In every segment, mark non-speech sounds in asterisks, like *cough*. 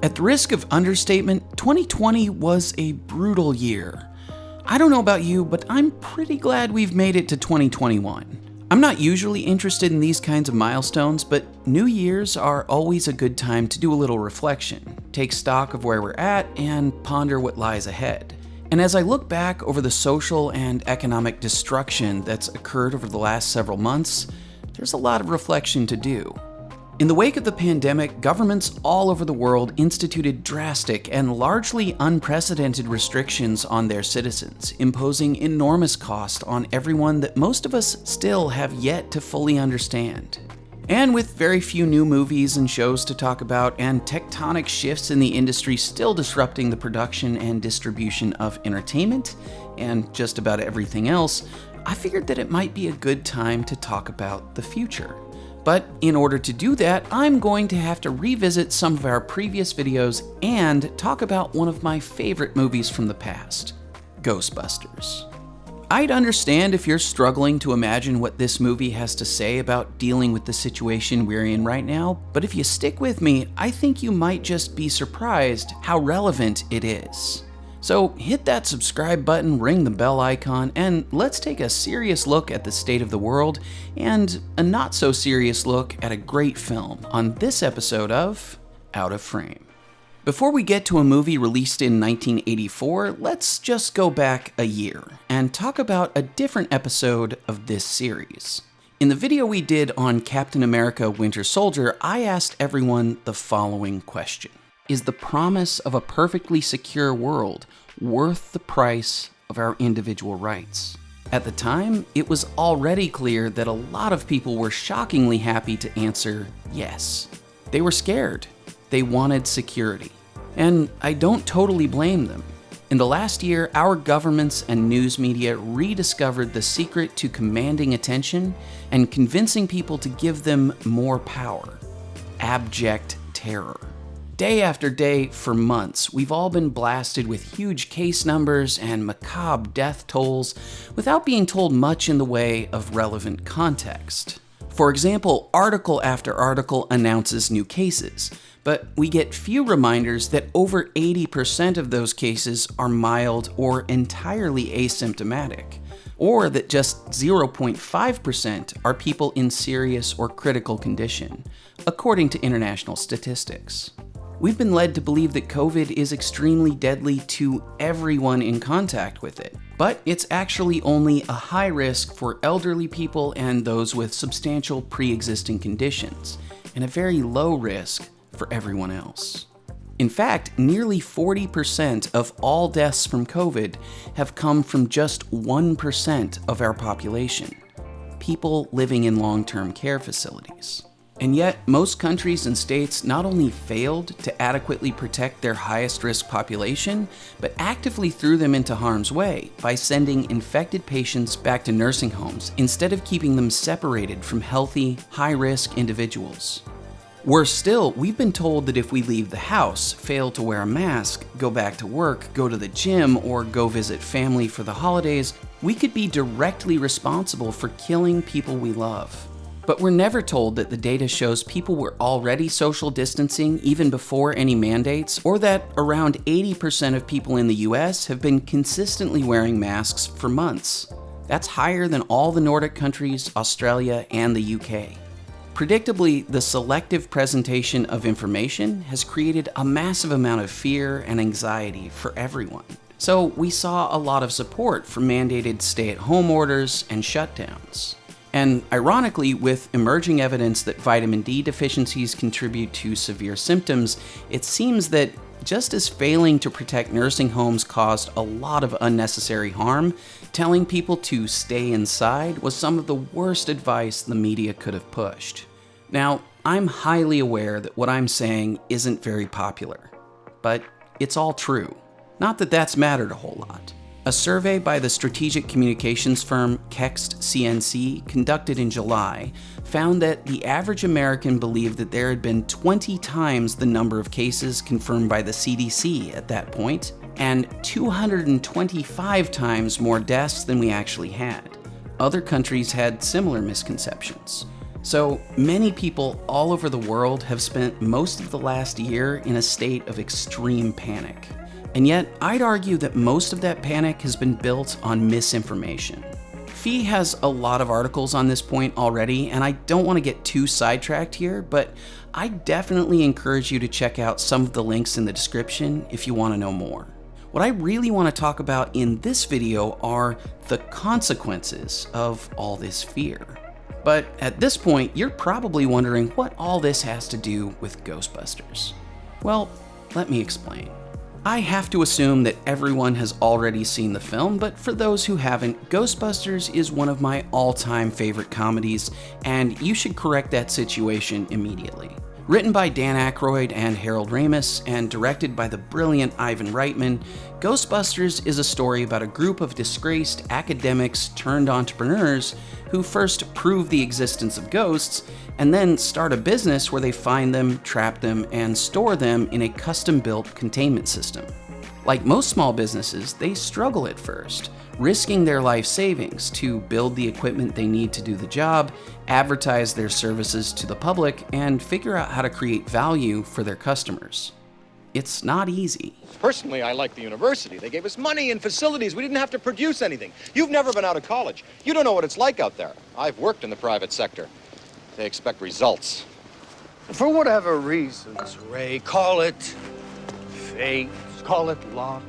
At the risk of understatement, 2020 was a brutal year. I don't know about you, but I'm pretty glad we've made it to 2021. I'm not usually interested in these kinds of milestones, but New Year's are always a good time to do a little reflection, take stock of where we're at, and ponder what lies ahead. And as I look back over the social and economic destruction that's occurred over the last several months, there's a lot of reflection to do. In the wake of the pandemic, governments all over the world instituted drastic and largely unprecedented restrictions on their citizens, imposing enormous cost on everyone that most of us still have yet to fully understand. And with very few new movies and shows to talk about, and tectonic shifts in the industry still disrupting the production and distribution of entertainment and just about everything else, I figured that it might be a good time to talk about the future. But in order to do that, I'm going to have to revisit some of our previous videos and talk about one of my favorite movies from the past, Ghostbusters. I'd understand if you're struggling to imagine what this movie has to say about dealing with the situation we're in right now, but if you stick with me, I think you might just be surprised how relevant it is. So hit that subscribe button, ring the bell icon, and let's take a serious look at the state of the world and a not so serious look at a great film on this episode of Out of Frame. Before we get to a movie released in 1984, let's just go back a year and talk about a different episode of this series. In the video we did on Captain America Winter Soldier, I asked everyone the following question is the promise of a perfectly secure world worth the price of our individual rights? At the time, it was already clear that a lot of people were shockingly happy to answer yes. They were scared. They wanted security. And I don't totally blame them. In the last year, our governments and news media rediscovered the secret to commanding attention and convincing people to give them more power abject terror. Day after day for months, we've all been blasted with huge case numbers and macabre death tolls without being told much in the way of relevant context. For example, article after article announces new cases, but we get few reminders that over 80% of those cases are mild or entirely asymptomatic, or that just 0.5% are people in serious or critical condition, according to international statistics. We've been led to believe that COVID is extremely deadly to everyone in contact with it, but it's actually only a high risk for elderly people and those with substantial pre existing conditions, and a very low risk for everyone else. In fact, nearly 40% of all deaths from COVID have come from just 1% of our population people living in long term care facilities. And yet, most countries and states not only failed to adequately protect their highest risk population, but actively threw them into harm's way by sending infected patients back to nursing homes instead of keeping them separated from healthy, high risk individuals. Worse still, we've been told that if we leave the house, fail to wear a mask, go back to work, go to the gym, or go visit family for the holidays, we could be directly responsible for killing people we love. But we're never told that the data shows people were already social distancing even before any mandates, or that around 80% of people in the US have been consistently wearing masks for months. That's higher than all the Nordic countries, Australia, and the UK. Predictably, the selective presentation of information has created a massive amount of fear and anxiety for everyone. So we saw a lot of support for mandated stay at home orders and shutdowns. And ironically, with emerging evidence that vitamin D deficiencies contribute to severe symptoms, it seems that just as failing to protect nursing homes caused a lot of unnecessary harm, telling people to stay inside was some of the worst advice the media could have pushed. Now, I'm highly aware that what I'm saying isn't very popular, but it's all true. Not that that's mattered a whole lot. A survey by the strategic communications firm Kekst CNC, conducted in July, found that the average American believed that there had been 20 times the number of cases confirmed by the CDC at that point, and 225 times more deaths than we actually had. Other countries had similar misconceptions. So many people all over the world have spent most of the last year in a state of extreme panic. And yet, I'd argue that most of that panic has been built on misinformation. FEE has a lot of articles on this point already, and I don't want to get too sidetracked here, but I definitely encourage you to check out some of the links in the description if you want to know more. What I really want to talk about in this video are the consequences of all this fear. But at this point, you're probably wondering what all this has to do with Ghostbusters. Well, let me explain. I have to assume that everyone has already seen the film, but for those who haven't, Ghostbusters is one of my all-time favorite comedies, and you should correct that situation immediately. Written by Dan Aykroyd and Harold Ramis, and directed by the brilliant Ivan Reitman, Ghostbusters is a story about a group of disgraced academics turned entrepreneurs who first prove the existence of ghosts and then start a business where they find them, trap them, and store them in a custom built containment system. Like most small businesses, they struggle at first, risking their life savings to build the equipment they need to do the job, advertise their services to the public, and figure out how to create value for their customers. It's not easy. Personally, I like the university. They gave us money and facilities. We didn't have to produce anything. You've never been out of college. You don't know what it's like out there. I've worked in the private sector. They expect results. For whatever reasons, Ray, call it fate, call it luck,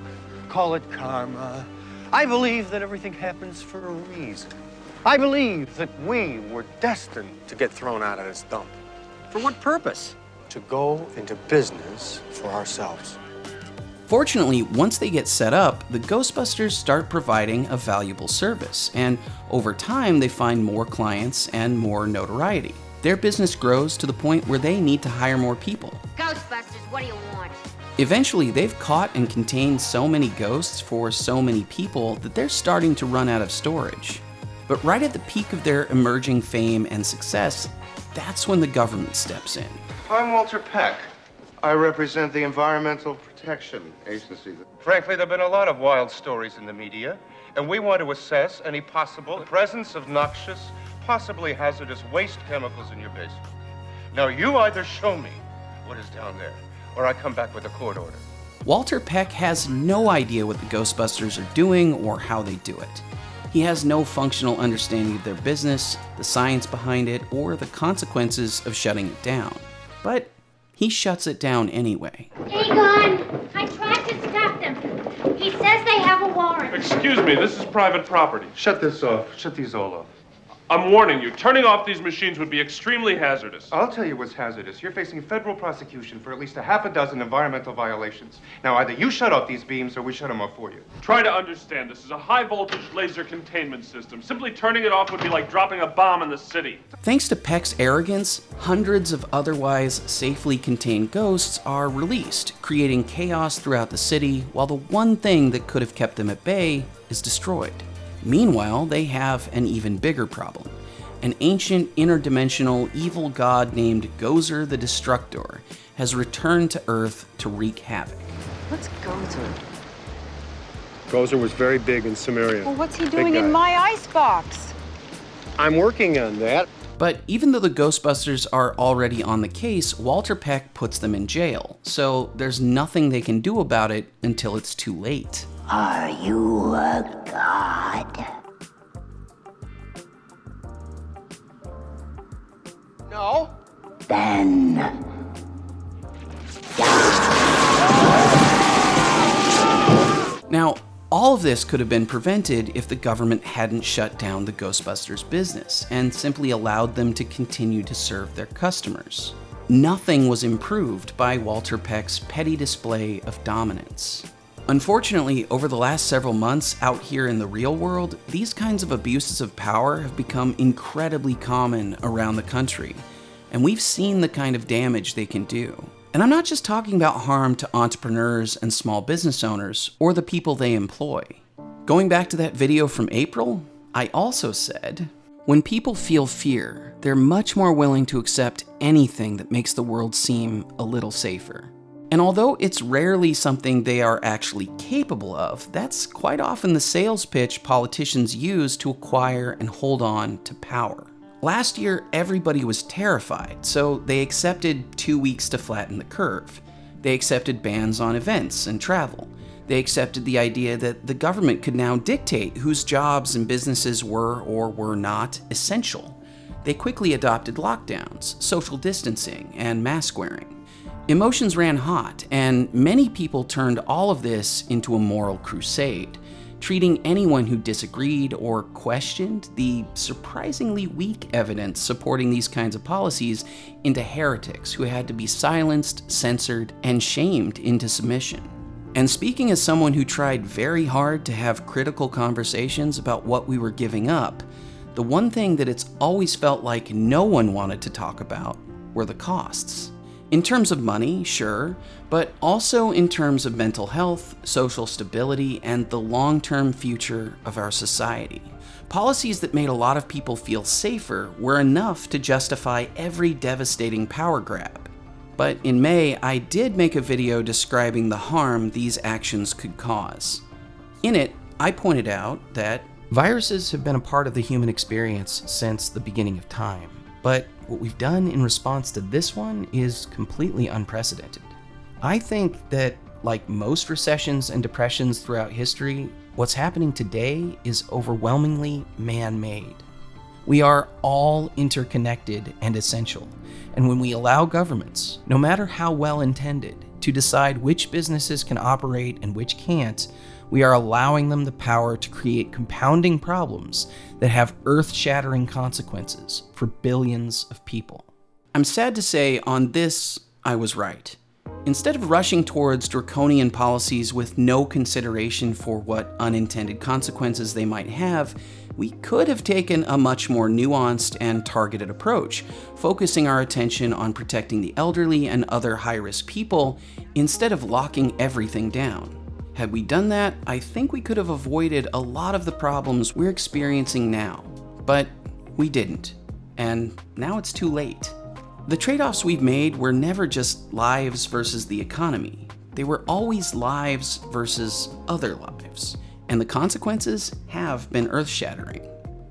call it karma. I believe that everything happens for a reason. I believe that we were destined to get thrown out of this dump. For what purpose? To go into business for ourselves. Fortunately, once they get set up, the Ghostbusters start providing a valuable service, and over time they find more clients and more notoriety. Their business grows to the point where they need to hire more people. Ghostbusters, what do you want? Eventually, they've caught and contained so many ghosts for so many people that they're starting to run out of storage. But right at the peak of their emerging fame and success, that's when the government steps in. I'm Walter Peck. I represent the Environmental Protection Agency. Frankly, there have been a lot of wild stories in the media, and we want to assess any possible presence of noxious, possibly hazardous waste chemicals in your basement. Now, you either show me what is down there, or I come back with a court order. Walter Peck has no idea what the Ghostbusters are doing or how they do it. He has no functional understanding of their business, the science behind it, or the consequences of shutting it down. But he shuts it down anyway. Egon, I tried to stop them. He says they have a warrant. Excuse me, this is private property. Shut this off. Shut these all off. I'm warning you, turning off these machines would be extremely hazardous. I'll tell you what's hazardous. You're facing federal prosecution for at least a half a dozen environmental violations. Now, either you shut off these beams or we shut them off for you. Try to understand, this is a high voltage laser containment system. Simply turning it off would be like dropping a bomb in the city. Thanks to Peck's arrogance, hundreds of otherwise safely contained ghosts are released, creating chaos throughout the city, while the one thing that could have kept them at bay is destroyed. Meanwhile, they have an even bigger problem. An ancient interdimensional evil god named Gozer the Destructor has returned to Earth to wreak havoc. What's Gozer? Gozer was very big in Sumeria. Well, what's he doing in my icebox? I'm working on that. But even though the Ghostbusters are already on the case, Walter Peck puts them in jail, so there's nothing they can do about it until it's too late. Are you a god? No. Then Now, all of this could have been prevented if the government hadn't shut down the Ghostbusters business and simply allowed them to continue to serve their customers. Nothing was improved by Walter Peck's petty display of dominance. Unfortunately, over the last several months out here in the real world, these kinds of abuses of power have become incredibly common around the country, and we've seen the kind of damage they can do. And I'm not just talking about harm to entrepreneurs and small business owners or the people they employ. Going back to that video from April, I also said, when people feel fear, they're much more willing to accept anything that makes the world seem a little safer. And although it's rarely something they are actually capable of, that's quite often the sales pitch politicians use to acquire and hold on to power. Last year, everybody was terrified, so they accepted two weeks to flatten the curve. They accepted bans on events and travel. They accepted the idea that the government could now dictate whose jobs and businesses were or were not essential. They quickly adopted lockdowns, social distancing, and mask wearing. Emotions ran hot, and many people turned all of this into a moral crusade treating anyone who disagreed or questioned the surprisingly weak evidence supporting these kinds of policies into heretics who had to be silenced, censored, and shamed into submission. And speaking as someone who tried very hard to have critical conversations about what we were giving up, the one thing that it's always felt like no one wanted to talk about were the costs. In terms of money, sure, but also in terms of mental health, social stability, and the long term future of our society. Policies that made a lot of people feel safer were enough to justify every devastating power grab. But in May, I did make a video describing the harm these actions could cause. In it, I pointed out that viruses have been a part of the human experience since the beginning of time, but what we've done in response to this one is completely unprecedented. I think that, like most recessions and depressions throughout history, what's happening today is overwhelmingly man made. We are all interconnected and essential, and when we allow governments, no matter how well intended, to decide which businesses can operate and which can't, we are allowing them the power to create compounding problems that have earth shattering consequences for billions of people. I'm sad to say, on this, I was right. Instead of rushing towards draconian policies with no consideration for what unintended consequences they might have, we could have taken a much more nuanced and targeted approach, focusing our attention on protecting the elderly and other high risk people instead of locking everything down. Had we done that, I think we could have avoided a lot of the problems we're experiencing now. But we didn't. And now it's too late. The trade offs we've made were never just lives versus the economy, they were always lives versus other lives. And the consequences have been earth shattering.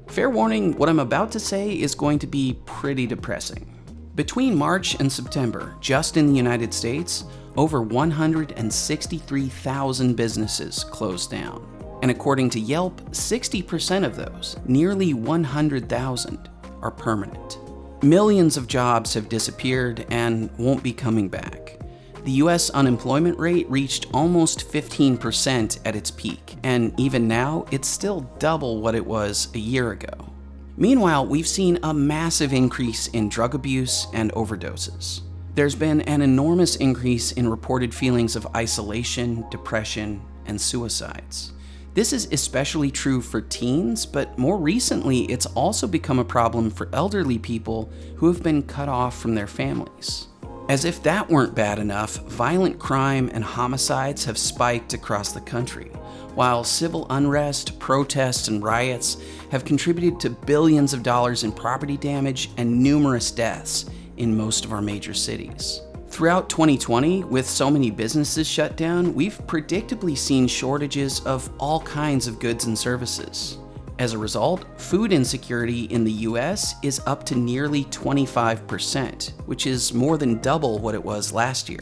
Fair warning, what I'm about to say is going to be pretty depressing. Between March and September, just in the United States, over 163,000 businesses closed down. And according to Yelp, 60% of those, nearly 100,000, are permanent. Millions of jobs have disappeared and won't be coming back. The US unemployment rate reached almost 15% at its peak, and even now, it's still double what it was a year ago. Meanwhile, we've seen a massive increase in drug abuse and overdoses there's been an enormous increase in reported feelings of isolation, depression, and suicides. This is especially true for teens, but more recently, it's also become a problem for elderly people who have been cut off from their families. As if that weren't bad enough, violent crime and homicides have spiked across the country, while civil unrest, protests, and riots have contributed to billions of dollars in property damage and numerous deaths, in most of our major cities. Throughout 2020, with so many businesses shut down, we've predictably seen shortages of all kinds of goods and services. As a result, food insecurity in the US is up to nearly 25%, which is more than double what it was last year.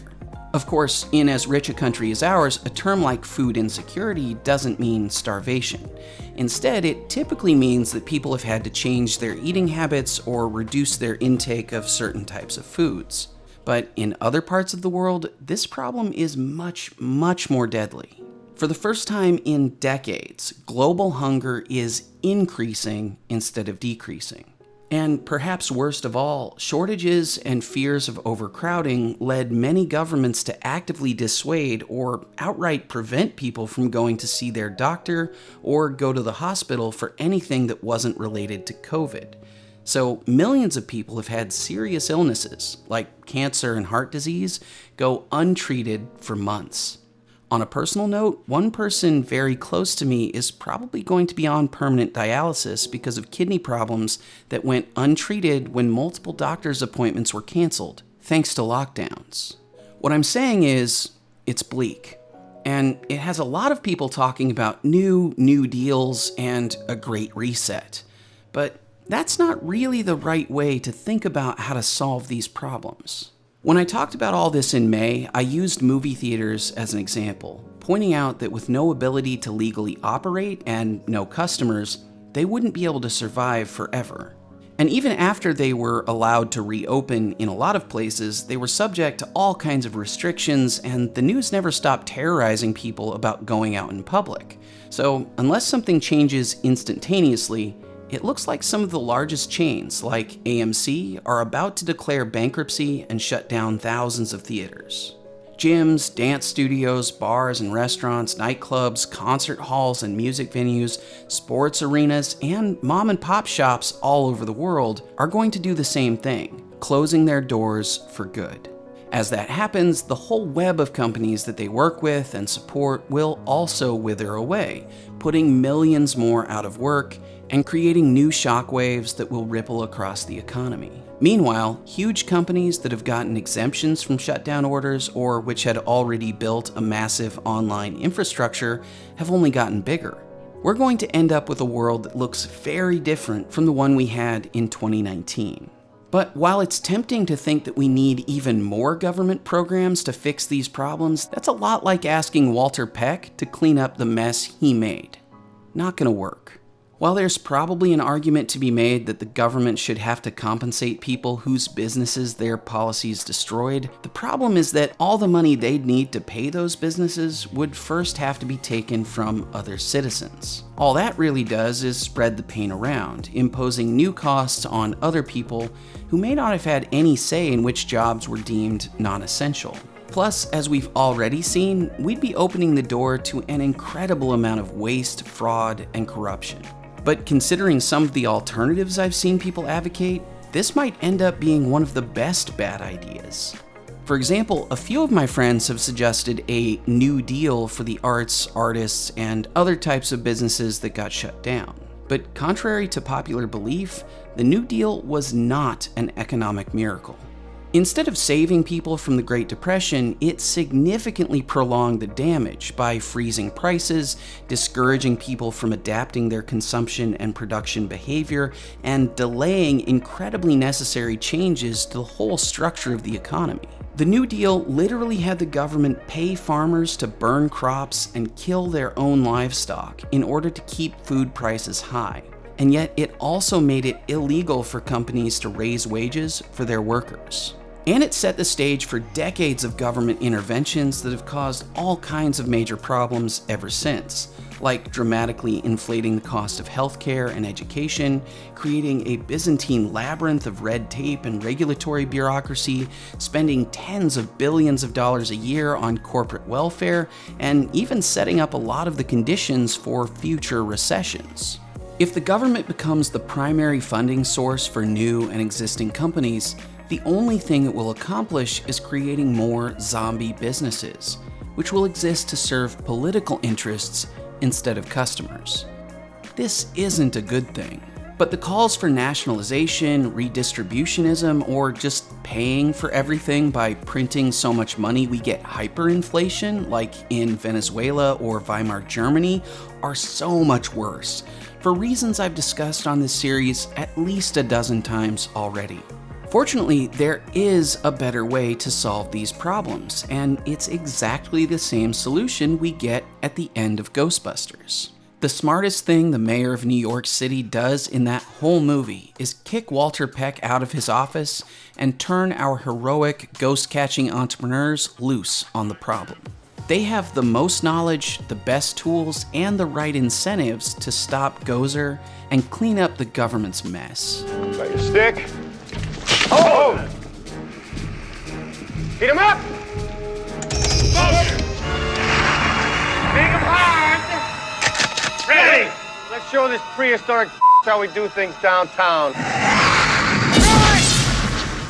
Of course, in as rich a country as ours, a term like food insecurity doesn't mean starvation. Instead, it typically means that people have had to change their eating habits or reduce their intake of certain types of foods. But in other parts of the world, this problem is much, much more deadly. For the first time in decades, global hunger is increasing instead of decreasing. And perhaps worst of all, shortages and fears of overcrowding led many governments to actively dissuade or outright prevent people from going to see their doctor or go to the hospital for anything that wasn't related to COVID. So, millions of people have had serious illnesses, like cancer and heart disease, go untreated for months. On a personal note, one person very close to me is probably going to be on permanent dialysis because of kidney problems that went untreated when multiple doctor's appointments were canceled, thanks to lockdowns. What I'm saying is, it's bleak. And it has a lot of people talking about new, new deals and a great reset. But that's not really the right way to think about how to solve these problems. When I talked about all this in May, I used movie theaters as an example, pointing out that with no ability to legally operate and no customers, they wouldn't be able to survive forever. And even after they were allowed to reopen in a lot of places, they were subject to all kinds of restrictions, and the news never stopped terrorizing people about going out in public. So, unless something changes instantaneously, it looks like some of the largest chains, like AMC, are about to declare bankruptcy and shut down thousands of theaters. Gyms, dance studios, bars and restaurants, nightclubs, concert halls and music venues, sports arenas, and mom and pop shops all over the world are going to do the same thing, closing their doors for good. As that happens, the whole web of companies that they work with and support will also wither away, putting millions more out of work and creating new shockwaves that will ripple across the economy. Meanwhile, huge companies that have gotten exemptions from shutdown orders or which had already built a massive online infrastructure have only gotten bigger. We're going to end up with a world that looks very different from the one we had in 2019. But while it's tempting to think that we need even more government programs to fix these problems, that's a lot like asking Walter Peck to clean up the mess he made. Not gonna work. While there's probably an argument to be made that the government should have to compensate people whose businesses their policies destroyed, the problem is that all the money they'd need to pay those businesses would first have to be taken from other citizens. All that really does is spread the pain around, imposing new costs on other people who may not have had any say in which jobs were deemed non-essential. Plus, as we've already seen, we'd be opening the door to an incredible amount of waste, fraud, and corruption. But considering some of the alternatives I've seen people advocate, this might end up being one of the best bad ideas. For example, a few of my friends have suggested a new deal for the arts, artists, and other types of businesses that got shut down. But contrary to popular belief, the New Deal was not an economic miracle. Instead of saving people from the Great Depression, it significantly prolonged the damage by freezing prices, discouraging people from adapting their consumption and production behavior, and delaying incredibly necessary changes to the whole structure of the economy. The New Deal literally had the government pay farmers to burn crops and kill their own livestock in order to keep food prices high. And yet it also made it illegal for companies to raise wages for their workers. And it set the stage for decades of government interventions that have caused all kinds of major problems ever since, like dramatically inflating the cost of healthcare and education, creating a Byzantine labyrinth of red tape and regulatory bureaucracy, spending tens of billions of dollars a year on corporate welfare, and even setting up a lot of the conditions for future recessions. If the government becomes the primary funding source for new and existing companies, the only thing it will accomplish is creating more zombie businesses, which will exist to serve political interests instead of customers. This isn't a good thing. But the calls for nationalization, redistributionism, or just paying for everything by printing so much money we get hyperinflation, like in Venezuela or Weimar Germany, are so much worse, for reasons I've discussed on this series at least a dozen times already. Fortunately, there is a better way to solve these problems, and it's exactly the same solution we get at the end of Ghostbusters. The smartest thing the mayor of New York City does in that whole movie is kick Walter Peck out of his office and turn our heroic ghost catching entrepreneurs loose on the problem. They have the most knowledge, the best tools, and the right incentives to stop Gozer and clean up the government's mess. Got your stick? Oh! Beat him up! Make him hard! Ready! Let's show this prehistoric *laughs* how we do things downtown.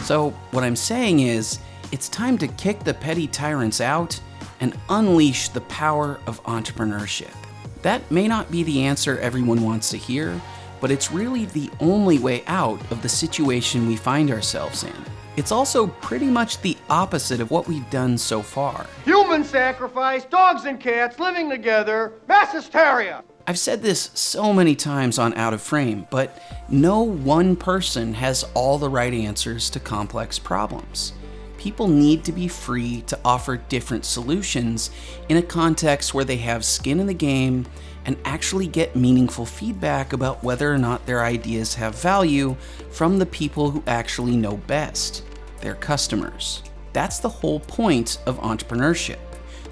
So, what I'm saying is, it's time to kick the petty tyrants out and unleash the power of entrepreneurship. That may not be the answer everyone wants to hear, but it's really the only way out of the situation we find ourselves in. It's also pretty much the opposite of what we've done so far. Human sacrifice, dogs and cats living together, mass hysteria. I've said this so many times on Out of Frame, but no one person has all the right answers to complex problems. People need to be free to offer different solutions in a context where they have skin in the game and actually get meaningful feedback about whether or not their ideas have value from the people who actually know best, their customers. That's the whole point of entrepreneurship.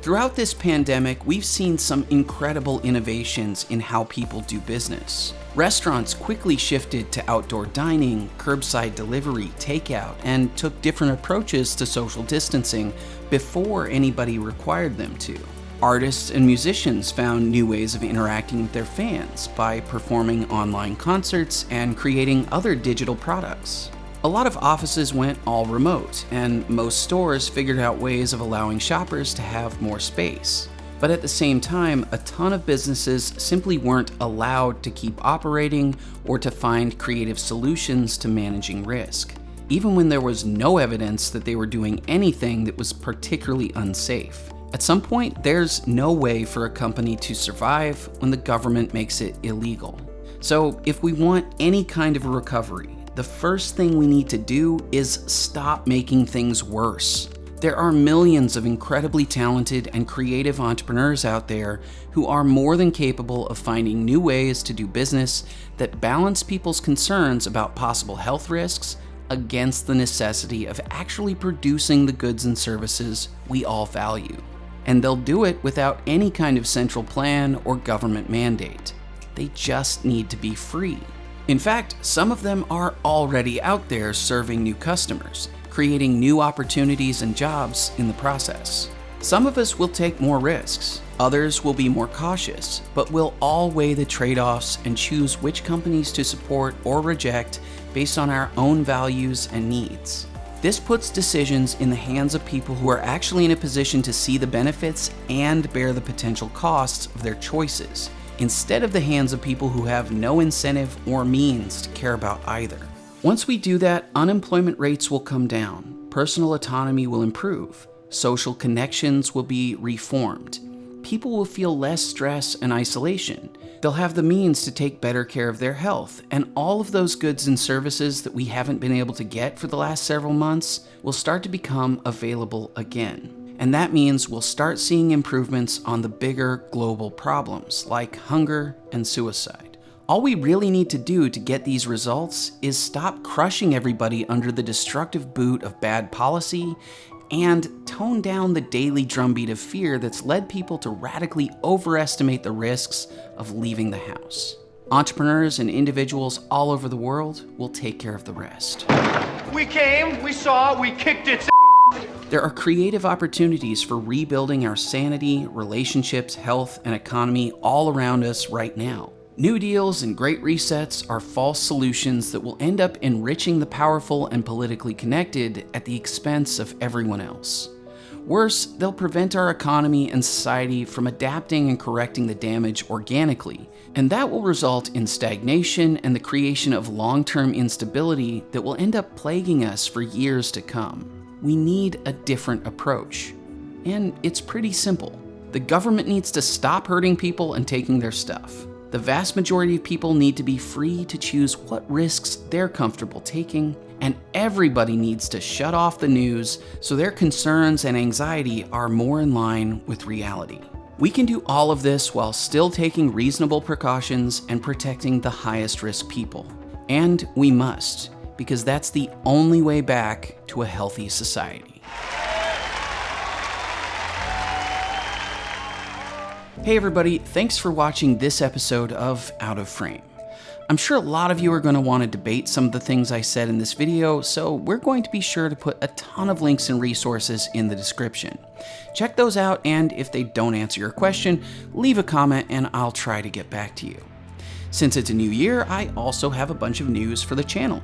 Throughout this pandemic, we've seen some incredible innovations in how people do business. Restaurants quickly shifted to outdoor dining, curbside delivery, takeout, and took different approaches to social distancing before anybody required them to. Artists and musicians found new ways of interacting with their fans by performing online concerts and creating other digital products. A lot of offices went all remote, and most stores figured out ways of allowing shoppers to have more space. But at the same time, a ton of businesses simply weren't allowed to keep operating or to find creative solutions to managing risk, even when there was no evidence that they were doing anything that was particularly unsafe. At some point, there's no way for a company to survive when the government makes it illegal. So if we want any kind of a recovery, the first thing we need to do is stop making things worse. There are millions of incredibly talented and creative entrepreneurs out there who are more than capable of finding new ways to do business that balance people's concerns about possible health risks against the necessity of actually producing the goods and services we all value. And they'll do it without any kind of central plan or government mandate. They just need to be free. In fact, some of them are already out there serving new customers, creating new opportunities and jobs in the process. Some of us will take more risks, others will be more cautious, but we'll all weigh the trade offs and choose which companies to support or reject based on our own values and needs. This puts decisions in the hands of people who are actually in a position to see the benefits and bear the potential costs of their choices instead of the hands of people who have no incentive or means to care about either. Once we do that, unemployment rates will come down, personal autonomy will improve, social connections will be reformed, people will feel less stress and isolation, they'll have the means to take better care of their health, and all of those goods and services that we haven't been able to get for the last several months will start to become available again. And that means we'll start seeing improvements on the bigger global problems like hunger and suicide. All we really need to do to get these results is stop crushing everybody under the destructive boot of bad policy and tone down the daily drumbeat of fear that's led people to radically overestimate the risks of leaving the house. Entrepreneurs and individuals all over the world will take care of the rest. We came, we saw, we kicked its there are creative opportunities for rebuilding our sanity, relationships, health, and economy all around us right now. New deals and great resets are false solutions that will end up enriching the powerful and politically connected at the expense of everyone else. Worse, they'll prevent our economy and society from adapting and correcting the damage organically, and that will result in stagnation and the creation of long-term instability that will end up plaguing us for years to come we need a different approach. And it's pretty simple. The government needs to stop hurting people and taking their stuff. The vast majority of people need to be free to choose what risks they're comfortable taking, and everybody needs to shut off the news so their concerns and anxiety are more in line with reality. We can do all of this while still taking reasonable precautions and protecting the highest risk people. And we must because that's the only way back to a healthy society. Hey everybody, thanks for watching this episode of Out of Frame. I'm sure a lot of you are going to want to debate some of the things I said in this video, so we're going to be sure to put a ton of links and resources in the description. Check those out, and if they don't answer your question, leave a comment and I'll try to get back to you. Since it's a new year, I also have a bunch of news for the channel.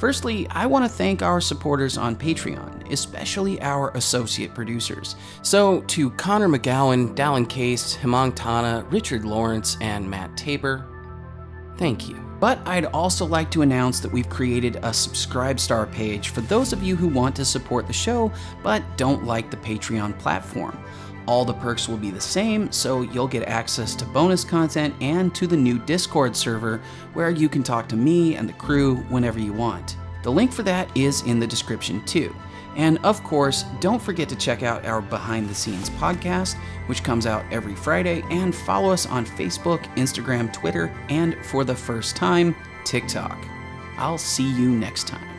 Firstly, I want to thank our supporters on Patreon, especially our associate producers. So, to Connor McGowan, Dallin Case, Hemang Tana, Richard Lawrence, and Matt Tabor, thank you. But I'd also like to announce that we've created a Subscribe Star page for those of you who want to support the show but don't like the Patreon platform. All the perks will be the same, so you'll get access to bonus content and to the new Discord server where you can talk to me and the crew whenever you want. The link for that is in the description too. And of course, don't forget to check out our behind the scenes podcast, which comes out every Friday, and follow us on Facebook, Instagram, Twitter, and for the first time, TikTok. I'll see you next time.